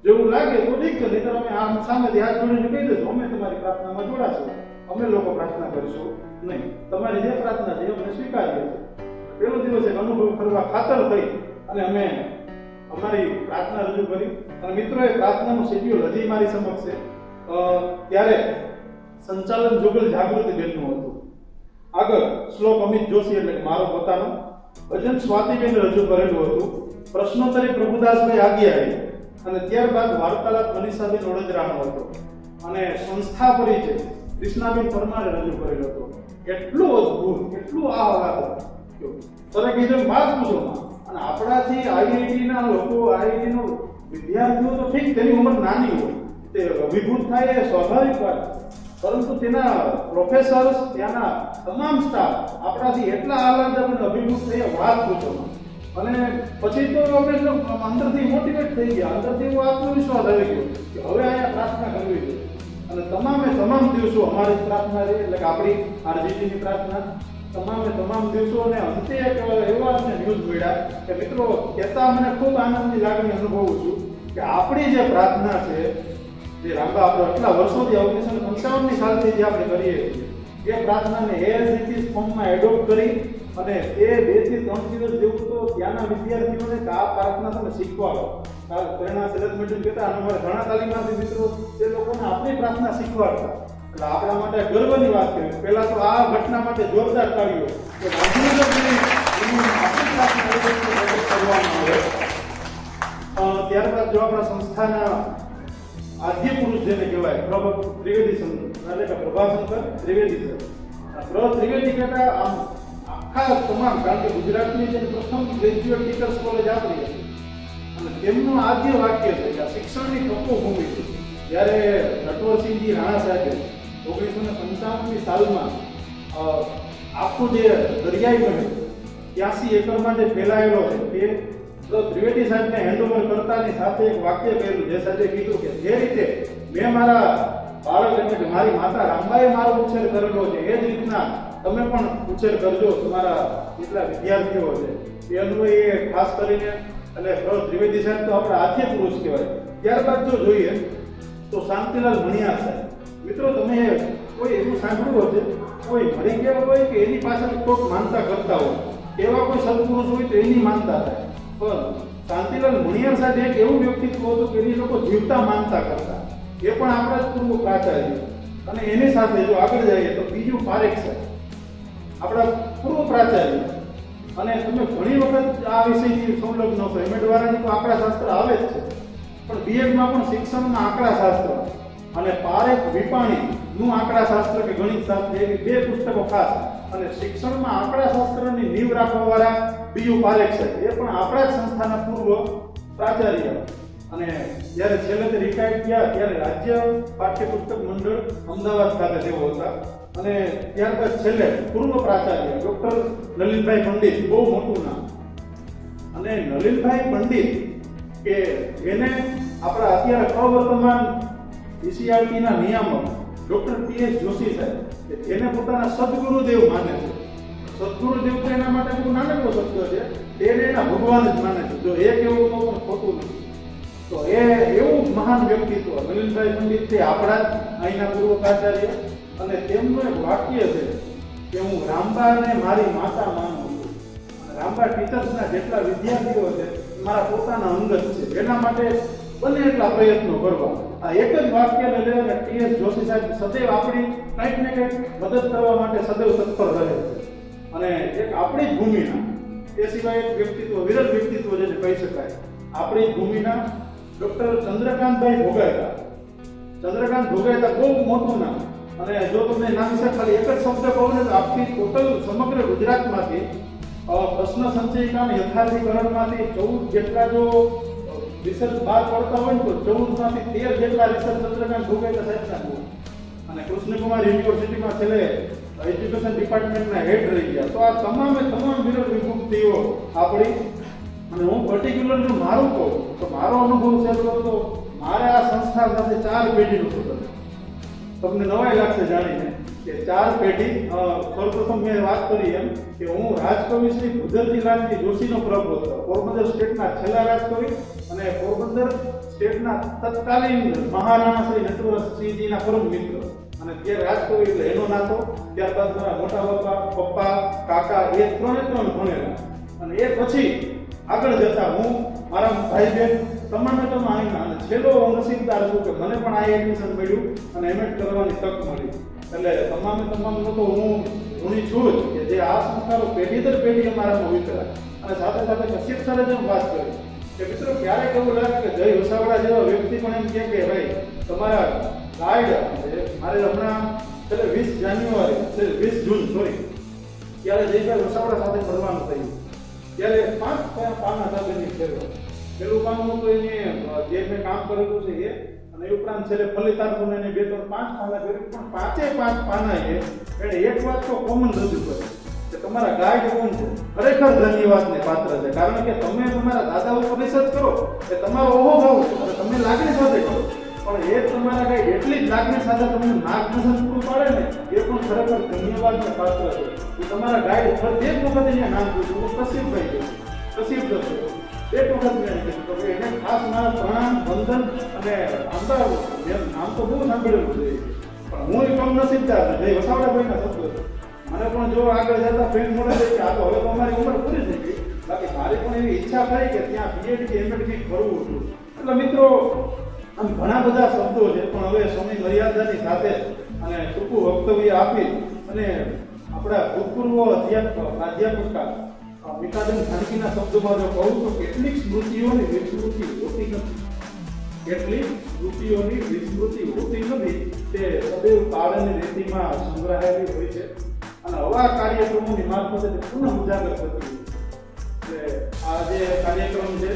જેવું લાગે તો ઠીક છે નહીં અમે આમ સામેથી હાથ જોડીને કહી દઈશું, અમે તમારી પ્રાર્થનામાં જોડાશું. અમે લોકો પ્રાર્થના કરીશું. નહીં, તમારી જે પ્રાર્થના છે એ અમને સ્વીકારીએ છીએ. પેલો દિવસ એક અનુભવ કરવા ખાતર થઈ અને અમે અમારી પ્રાર્થના રજૂ કરી. અને મિત્રોએ પ્રાર્થનાનું શેડ્યુલ હજી મારી સમક્ષ છે. ત્યારે સંચાલન જોગલ જાગૃતિ બેનનું હતું. આગળ શ્લોક અમિત જોશી એટલે મારો પોતાનો. ભજન સ્વાતિબેન રજૂ કરેલું હતું. પ્રશ્નોત્તરી પ્રભુદાસભાઈ આગિયારી અને ત્યારબાદ વાર્તાલાપ મનીષાબેન વડોદરાનો હતો. અને સંસ્થા પરિચય કૃષ્ણાબેન પરમારે રજૂ કરેલો હતો. એટલું અદભુત, એટલું વાત તમે કીધું વાત પૂછો અને આપણાથી આઈઆઈટીના લોકો, આઈઆઈટીનો વિદ્યાર્થીઓ તો ઠીક, તેની ઉંમર નાની હોય. તે અભિભૂત થાય એ સ્વાભાવિક વાત. છે. પરંતુ તેના પ્રોફેસર્સ ત્યાંના તમામ સ્ટાફ આપણાથી એટલા આહલાદક અને અભિભૂત થયા વાત પૂછો. અને પછી તો અમે અંદરથી મોટિવેટ થઈ ગયા. અંદરથી એવો આત્મવિશ્વાસ આવી ગયો કે હવે અહીંયા પ્રાર્થના કરવી છે અને તમામે તમામ દિવસો અમારી પ્રાર્થના રહી, એટલે કે આપણી આરજીટીની પ્રાર્થના. તમામે તમામ દિવસો અને અંતે એક એવા અમને ન્યૂઝ મળ્યા કે મિત્રો, કહેતા મને ખૂબ આનંદની લાગણી અનુભવું છું કે આપણી જે પ્રાર્થના છે જે રાંબા આપણે આટલા વર્ષોથી ઓગણીસો ને પંચાવનની સાલથી જે આપણે કરીએ છીએ, એ પ્રાર્થનાને એઆઈસીટી ફોર્મમાં એડોપ્ટ કરી અને એ બેથી ત્રણ દિવસ જેવું તો ત્યાંના વિદ્યાર્થીઓને કે આ પ્રાર્થના તમે શીખવાડો પ્રેરણા શરદ મેડમ કહેતા અને અમારા ઘણા તાલીમાર્થી મિત્રો, તે લોકોને આપણી પ્રાર્થના શીખવાડતા. એટલે આપણા માટે ગર્વની વાત કરી પહેલા તો આ ઘટના માટે જોરદાર તાળીઓ. કે ત્યારબાદ જો આપણા સંસ્થાના આદ્ય પુરુષ જેને કહેવાય પ્રભ ત્રિવેદી સંત એટલે કે પ્રભાશંકર ત્રિવેદી સર પ્રભ પ્ર ત્રિવેદી કહેતા આમ આખા તમામ, કારણ કે ગુજરાતની જે પ્રથમ ગ્રેજ્યુએટ ટીચર્સ કોલેજ આપણી હતી. અને તેમનું આદ્ય વાક્ય છે કે આ શિક્ષણની તપોભૂમિ છે. જ્યારે નટવરસિંહજી રાણા સાહેબે ઓગણીસો ને પંચાવનની સાલમાં આખું જે દરિયાઈ બન્યું, ત્યાંસી એકરમાં જે ફેલાયેલો છે તે તો ત્રિવેદી સાહેબને હેન્ડઓવર કરતાની સાથે એક વાક્ય કહેલું જે સાહેબે કીધું કે, જે રીતે મેં મારા બાળક એટલે કે મારી માતા રામબાએ મારો ઉછેર કરેલો છે, એ જ રીતના તમે પણ ઉછેર કરજો તમારા જેટલા વિદ્યાર્થીઓ છે. એ અન્વયે ખાસ કરીને એટલે પ્ર. ત્રિવેદી સાહેબ તો આપણા આદ્ય પુરુષ કહેવાય. ત્યારબાદ જો જોઈએ, તો શાંતિલાલ મણિયા સાહેબ. મિત્રો, તમે કોઈ એવું સાંભળ્યું હશે? કોઈ મળી ગયા હોય કે એની પાછળ કોઈક માનતા કરતા હોય? એવા કોઈ સત્પુરુષ હોય તો એની માનતા થાય. પણ શાંતિલાલ મણિયાર સાહેબ એક એવું વ્યક્તિત્વ હતું કે એ લોકો જીવતા માનતા કરતા. એ પણ આપણા જ પૂર્વ પ્રાચાર્ય. અને એની સાથે જો આગળ જઈએ તો બીજું પારેખ સાહેબ આપણા પૂર્વ પ્રાચાર્ય. અને તમે ઘણી વખત આ વિષયથી સંલગ્ન છો એમ દ્વારાની તો આંકડા શાસ્ત્ર આવે જ છે. પણ બીએડમાં પણ શિક્ષણના આંકડા શાસ્ત્ર અને પારેખ વિપાણીનું આંકડા શાસ્ત્ર કે ગણિત શાસ્ત્ર એવી બે પુસ્તકો ખાસ અને શિક્ષણમાં આપણા શાસ્ત્રની નીવ રાખવાવાળા બીજું પારેખ છે, એ પણ આપણા જ સંસ્થાના પૂર્વ પ્રાચાર્ય. અને જ્યારે છેલ્લે રિટાયર્ડ થયા, ત્યારે રાજ્ય પાઠ્યપુસ્તક મંડળ અમદાવાદ ખાતે તેઓ હતા. અને ત્યારબાદ છેલ્લે પૂર્વ પ્રાચાર્ય, ડોક્ટર નલિનભાઈ પંડિત, બહુ મોટું નામ. અને નલિનભાઈ પંડિત કે એને આપણા અત્યારે અવર્તમાન ઈસીઆરટીના નિયામક ડોક્ટર પી એસ જોશી સાહેબ જેને પોતાના સદગુરુદેવ માને છે. સદગુરુદેવ તો એના માટે બહુ નાનકડો શબ્દ છે. એને એના ભગવાન જ માને છે. જો એ કેવું તો પણ ખોટું નથી. તો એ એવું મહાન વ્યક્તિત્વ નલિનભાઈ પંડિત છે, આપણા જ અહીંના પૂર્વ પ્રાચાર્ય અને તેમનું એક વાક્ય છે કે હું રામબાને મારી માતા માનું છું. રામબા ટીચર્સના જેટલા વિદ્યાર્થીઓ છે મારા પોતાના અંગત છે. એના માટે બને એટલા પ્રયત્નો કરવા. આ એક જ વાક્યને લઈને ટીએસ જોશી સાહેબ સદૈવ આપણી કંઈક ને કંઈક મદદ કરવા માટે સદૈવ તત્પર રહે છે. અને એક આપણી ભૂમિના, એ સિવાય એક વ્યક્તિત્વ, વિરલ વ્યક્તિત્વ જેને કહી શકાય. આપણી ભૂમિના ડોક્ટર ચંદ્રકાંતભાઈ ભોગાયતા. ચંદ્રકાંત ભોગાયતા બહુ મોટું નામ. અને જો તમને નામ વિશે ખાલી એક જ શબ્દ કહું ને તો આપથી ટોટલ સમગ્ર ગુજરાતમાંથી પ્રશ્ન સંચયિકાના યથાર્થીકરણમાંથી ચૌદ જેટલા જો રિસર્ચ બહાર પડતા હોય ને તો ચૌદમાંથી તેર જેટલા રિસર્ચ ચંદ્રકાંત ભોગાયતા સાહેબના હોય. અને કૃષ્ણકુમાર યુનિવર્સિટીમાં છેલ્લે એજ્યુકેશન ડિપાર્ટમેન્ટના હેડ રહી ગયા. તો આ તમામે તમામ વિરોધ વિભક્તિઓ આપણી, અને હું પર્ટિક્યુલર જો મારું કહું, તો મારો અનુભવ છે તો મારે આ સંસ્થા સાથે ચાર પેઢીનું સુધર તમને નવાઈ લાગશે જાણીને. કે ચાર પેઢી સૌપ્રથમ મેં વાત કરી એમ કે હું રાજકવિ શ્રી ભૂદરજીલાલજી જોશીનો પ્રભુ હતો. પોરબંદર સ્ટેટના છેલ્લા રાજકવિ અને પોરબંદર સ્ટેટના તત્કાલીન મહારાણા શ્રી નટવરસિંહજીના પરમ મિત્ર. અને તે રાજકવિ એટલે એનો નાતો, ત્યારબાદ મારા મોટા બાપા, પપ્પા, કાકા, એ ત્રણે ત્રણ ભણેલા. અને એ પછી આગળ જતા હું મારા ભાઈ બહેન તમામે અહીંના અને છેલ્લો હું નસીબદાર છું કે મને પણ આ એડમિશન મળ્યું અને એમએડ કરવાની તક મળી. એટલે તમામે તમામ તો હું ઋણી છું જ કે જે આ સંસ્કારો પેઢી દર પેઢી અમારા વિતરાય અને સાથે સાથે કશ્યપ સરે જેમ વાત કરી કે મિત્રો, ક્યારેક એવું લાગે કે જય વસાવડા જેવા વ્યક્તિ પણ એમ કે, ભાઈ, તમારા ગાઈડ મારે હમણાં છેલ્લે વીસ જાન્યુઆરી, છેલ્લે વીસ જૂન સોરી ત્યારે જયભાઈ વસાવડા સાથે મળવાનું થયું. ત્યારે પાંચ પાન હતા તેની ફેરવો પેલું પાનું તો એને જે મેં કામ કરેલું છે એ અને ઉપરાંત છેલ્લે ફલિતાર્થોને એને બે ત્રણ પાંચ પાના કર્યું. પણ પાંચે પાંચ પાના એ એણે એક વાત તો કોમન રજૂ કરી કે તમારા ગાઈડ કોણ છે, ખરેખર ધન્યવાદને પાત્ર છે. કારણ કે તમે તમારા દાદા ઉપર રિસર્ચ કરો કે તમારો ઓહો ભાવ અને તમે લાગણી સાથે કરો. પણ એ તમારા ગાય એટલી જ લાગણી સાથે તમને માર્ગદર્શન પૂરું પાડે ને, એ પણ ખરેખર ધન્યવાદને પાત્ર છે. તમારા ગાઈડ ફરજે એક વખત એને નામ પૂછ્યું હું ભાઈ કશીપ જશે. એક વખત મેં કીધું મારા પ્રણામ બંધન અને આમદાર નામ તો બહુ સાંભળેલું છે. પણ હું એ કમ નસીબદાર છું જય વસાવડાભાઈના શબ્દો મને પણ જો આગળ જતા કે આ તો હવે તો અમારી ઉંમર પૂરી થઈ ગઈ. બાકી મારી પણ એવી ઈચ્છા થઈ કે ત્યાં બીએડ કે કરવું હતું. એટલે મિત્રો, આમ ઘણા બધા શબ્દો છે, પણ હવે સમય મર્યાદાની સાથે અને ટૂંકું વક્તવ્ય આપી અને આપણા ભૂતપૂર્વ અધ્યાપક અધ્યાપિકા મીતાબેન ખાનગીના શબ્દોમાં જો કહું તો કેટલીક સ્મૃતિઓની વિસ્મૃતિ હોતી નથી. કેટલીક સ્મૃતિઓની વિસ્મૃતિ હોતી નથી. તે સદૈવ કાળની રેતીમાં સંગ્રહાયેલી હોય છે. અને આવા કાર્યક્રમોની મારફતે તે પુનઃ ઉજાગર થતી હોય છે. આ જે કાર્યક્રમ છે,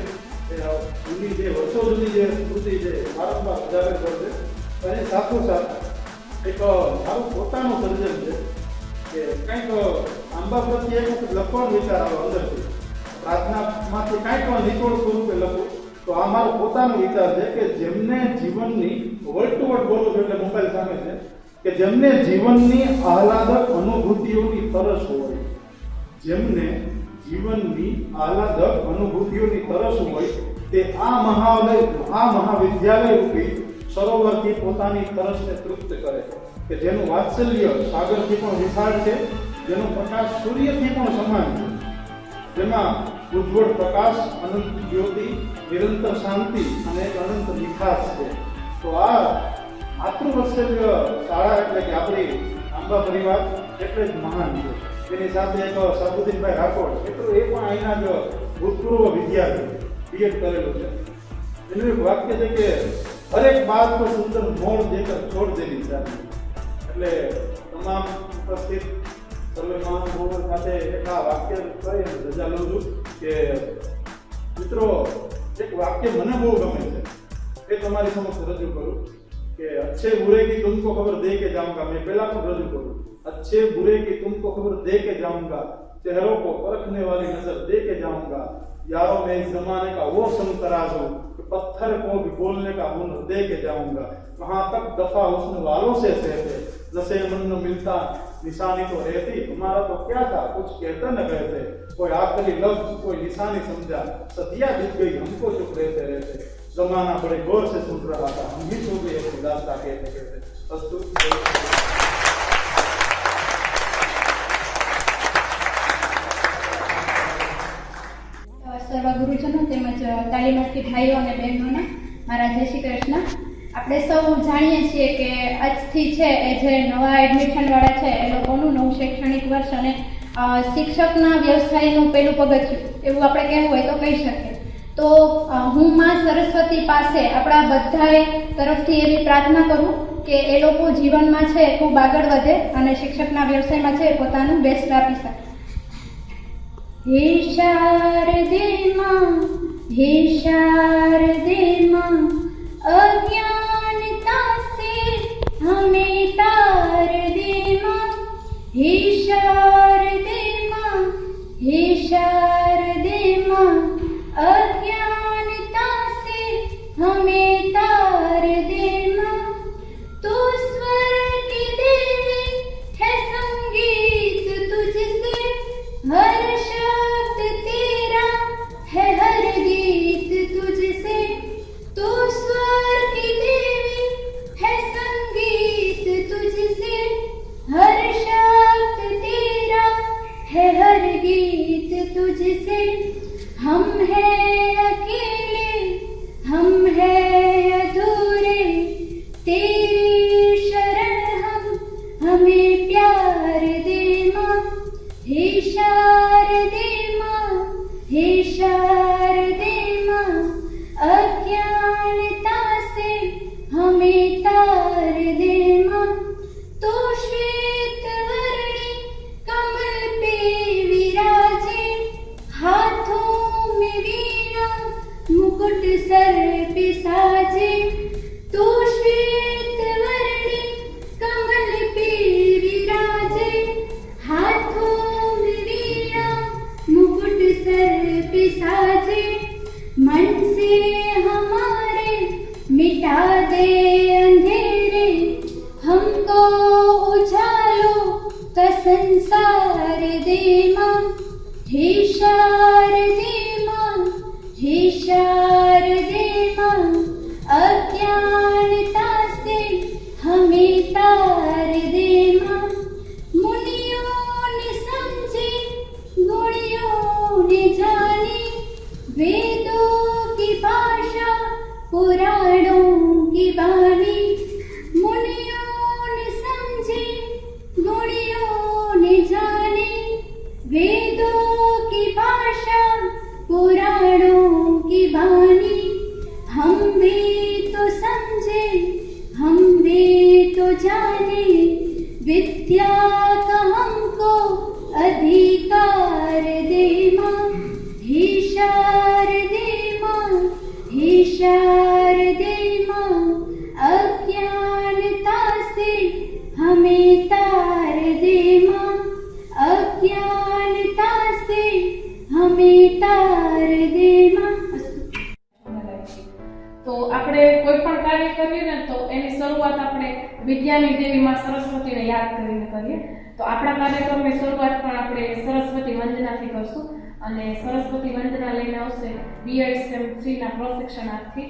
એ જૂની જે વર્ષો જૂની જે સ્મૃતિ છે વારંવાર ઉજાગર કરશે અને સાથોસાથ એક મારું પોતાનું સર્જન છે. કે કંઈક આંબા પ્રત્યે એક લખવાનો વિચાર આવ્યો અંદરથી પ્રાર્થનામાંથી કાંઈક નિચોડ સ્વરૂપે લખું. તો આ પોતાનો વિચાર છે કે જેમને જીવનની વર્ડ ટુ છું એટલે મોબાઈલ સામે છે, કે જેમને જીવનની આહલાદક અનુભૂતિઓની તરસ હોય, જેમને જીવનની આહલાદક અનુભૂતિઓની તરસ હોય, તે આ મહાલય આ મહાવિદ્યાલય રૂપી સરોવરથી પોતાની તરસને તૃપ્ત કરે કે જેનું વાત્સલ્ય સાગરથી પણ વિશાળ છે, જેનો પ્રકાશ સૂર્યથી પણ સમાન છે. જેમાં ઉજ્જવળ પ્રકાશ, અનંત જ્યોતિ, નિરંતર શાંતિ અને અનંત મીઠાશ છે. તો આ માતૃવત્સલ્ય શાળા એટલે કે આપણી આંબા પરિવાર એટલે જ મહાન છે. એની સાથે એક સરબુદ્દીનભાઈ રાઠોડ એટલું એ પણ અહીંના જ ભૂતપૂર્વ વિદ્યાર્થી બીએડ કરેલું છે. એનું એક વાક્ય છે કે, હરેક બાદ પર સુંદર મોડ દેકર છોડ દેવી ચાલી એટલે તમામ ઉપસ્થિત સર્વે મહાનુભાવો સાથે એક આ વાક્ય કહી અને રજા લઉં છું કે મિત્રો એક વાક્ય મને બહુ ગમે છે એ તમારી સમક્ષ રજૂ કરું કે अच्छे बुरे की तुमको खबर दे के जाऊंगा मैं पहला को रजू करूं अच्छे बुरे की तुमको खबर दे के जाऊंगा चेहरों को परखने वाली नजर दे के जाऊंगा यारों में इस जमाने का वो संग तराज हो कि पत्थर को भी बोलने का हुनर दे के जाऊंगा वहां तक दफा उसने वालों से सहते जैसे मन न मिलता निशानी तो रहती हमारा तो क्या था कुछ कहते न कहते कोई आखिरी लफ्ज कोई निशानी समझा सदिया बीत गई हमको चुप रहते रहते जमाना बड़े गौर से सुन रहा था हम ही सो गए अपनी दास्ता कहते कहते अस्तु સર્વ ગુરુજનો તેમજ તાલીમાર્થી ભાઈઓ અને બહેનોને મારા જય શ્રી કૃષ્ણ આપણે સૌ જાણીએ છીએ કે આજથી છે એ જે નવા એડમિશન વાળા છે, એ લોકોનું નવું શૈક્ષણિક વર્ષ અને શિક્ષકના વ્યવસાયનું પહેલું પગથિયું, એવું આપણે કહેવું હોય તો કહી શકીએ. તો હું માં સરસ્વતી પાસે આપણા બધાએ તરફથી એવી પ્રાર્થના કરું કે એ લોકો જીવનમાં છે ખૂબ આગળ વધે અને શિક્ષકના વ્યવસાયમાં છે પોતાનું બેસ્ટ આપી શકે. હે શારદે માં હે માં અજ્ઞાનતા સે હમે તાર દે માં હે શારદે માં હે શારદે का हमको अधिकार दे माँ हे शारदे माँ हे शारदे माँ अज्ञानता से हमें तार दे माँ अज्ञानता से हमें तार दे माँ તો આપણે કોઈ પણ કાર્ય કરીએ ને તો એની શરૂઆત આપણે વિદ્યાની કાર્યક્રમની શરૂઆત પણ આપણે સરસ્વતી વંદનાથી કરશું અને સરસ્વતી વંદના લઈને આવશે બીએસએમ થ્રીના પ્રશિક્ષણાર્થી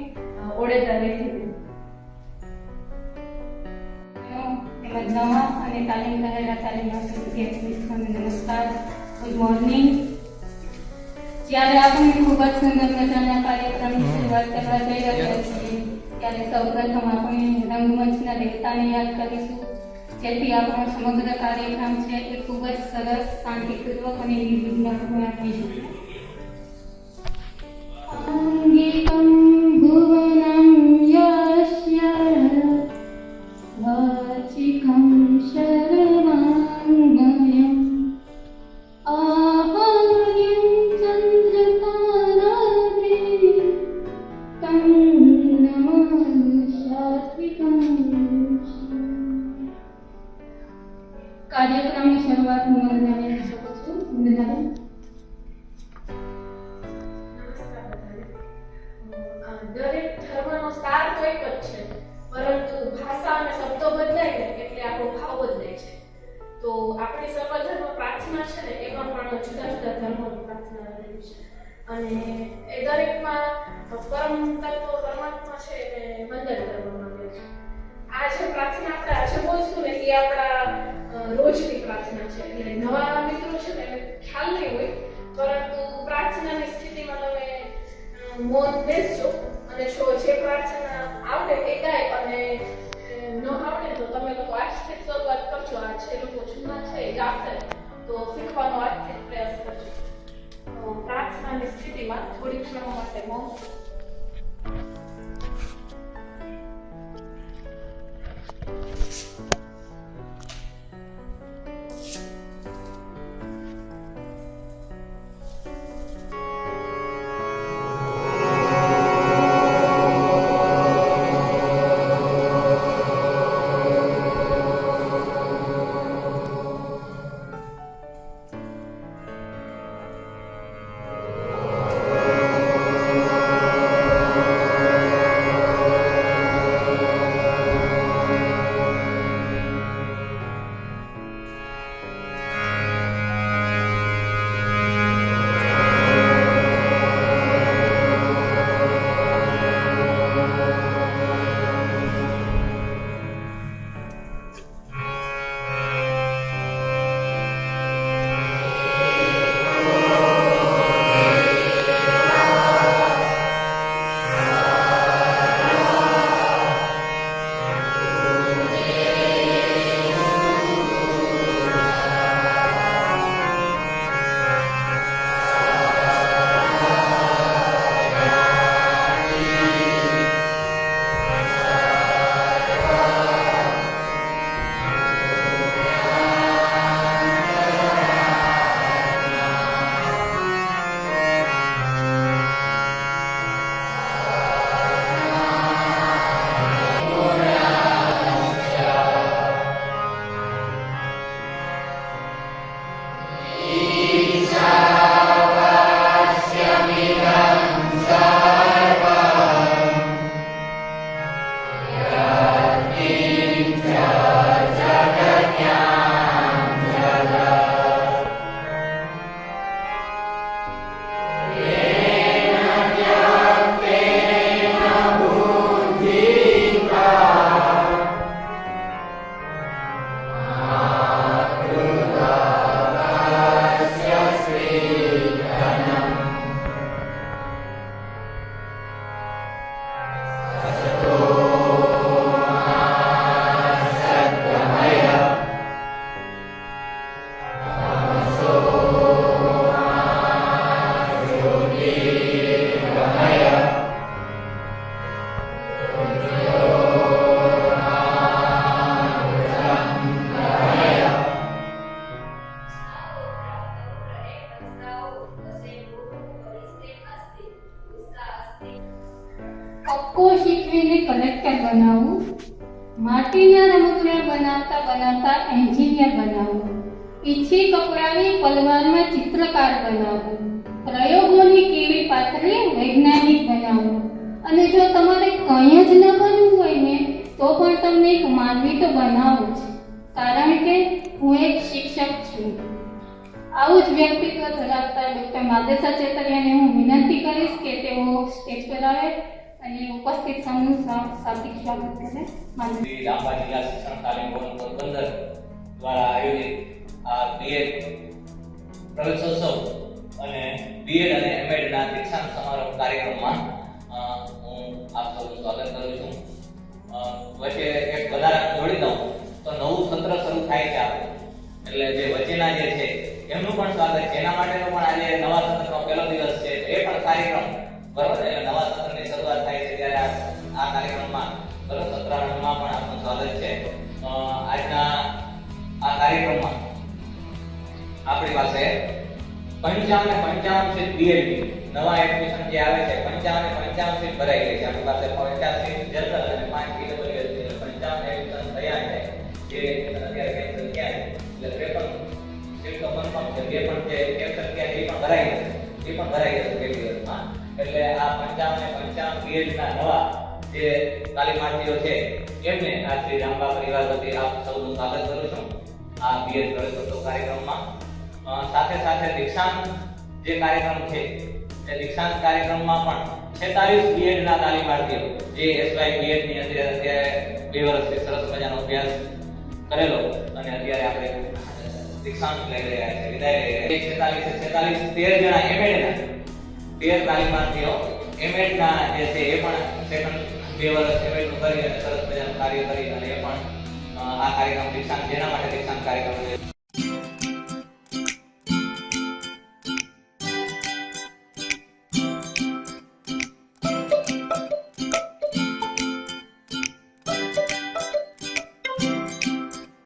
ઓડેદા અને તાલીમ મિત્રોને નમસ્કાર. મોર્નિંગ જ્યારે આપણે ખૂબ જ સુંદર મજાના આપણે રંગમંચના દેવતાને યાદ કરીશું. જેથી આપણો સમગ્ર કાર્યક્રમ છે એ ખૂબ જ સરસ શાંતિપૂર્વક અને નિર્વિઘ્ન થઈ શકે. કાર્યક્રમની શરૂઆત હું વંદનાને કરી છું. વંદનાબેન. દરેક ધર્મનો સાર તો એક જ છે, પરંતુ ભાષા અને શબ્દો બદલાય ને એટલે આપણો ભાવ બદલાય છે. તો આપણી સર્વધર્મ પ્રાર્થના છે ને, એમાં પણ જુદા જુદા ધર્મોની પ્રાર્થના રહેલી છે. અને એ દરેકમાં પરમ તત્વ પરમાત્મા છે એને વંદન કરવામાં આવે છે. આ જે પ્રાર્થના આપણે આજે બોલશું ને, એ આપણા રોજની પ્રાર્થના છે. એટલે નવા મિત્રો છે ને ખ્યાલ નહીં હોય, પરંતુ પ્રાર્થનાની સ્થિતિમાં તમે મૌન બેસજો. અને જો જે પ્રાર્થના આવડે એ ગાય અને ન આવડે તો તમે લોકો આજથી શરૂઆત કરજો. આ જે લોકો જૂના છે, એ ગાશે. તો શીખવાનો આજથી પ્રયાસ કરજો. તો પ્રાર્થનાની સ્થિતિમાં થોડી ક્ષણો માટે મૌન. ॐ એટલે જે વચ્ચેના જે છે, એમનું પણ સ્વાગત છે. એના માટેનો પણ આજે નવા સત્રનો પહેલો દિવસ છે. એ પણ કાર્યક્રમ, બરોબર? એટલે નવા સત્રની શરૂઆત થાય છે ત્યારે આ કાર્યક્રમમાં બરોબર સત્રારંભમાં પણ આપનું સ્વાગત છે. આજના આ કાર્યક્રમમાં આપણી પાસે પંચાવન પંચાવન સીટ બીએડની નવા એડમિશન જે આવે છે, પંચાવન પંચાવન સીટ ભરાઈ ગઈ છે. આપણી પાસે પચાસ સીટ જનરલ અને પાંચ પીડબ્લ્યુએસ પંચાવન એડમિશન થયા છે. જે છે બે પણ જે કેન્સલ થયા એ પણ ભરાઈ જશે એ પણ ભરાઈ જશે બે દિવસમાં. એટલે આ પંચાવન અને પંચાવન બીએડના નવા જે તાલીમાર્થીઓ છે, એમને આ શ્રી રામબા પરિવાર વતી આપ સૌનું સ્વાગત કરું છું આ બીએડ પ્રવેશોત્સવ કાર્યક્રમમાં. સાથે સાથે દીક્ષાંત જે કાર્યક્રમ છે, એ દીક્ષાંત કાર્યક્રમમાં પણ છેતાલીસ બીએડના તાલીમાર્થીઓ, જે એસવાય બીએડની અંદર અત્યારે બે વર્ષથી સરસ મજાનો અભ્યાસ કરેલો અને અત્યારે આપણે દીક્ષાંત લઈ રહ્યા છે. વિદાય લઈ રહ્યા છે. છેતાલીસ છેતાલીસ. તેર જણા જે છે એ પણ સેકન્ડ બે વર્ષ એમએડનું કરી અને સરસ મજાનું કાર્ય કરી અને એ પણ આ કાર્યક્રમ દીક્ષાંત, જેના માટે દીક્ષાંત કાર્યક્રમ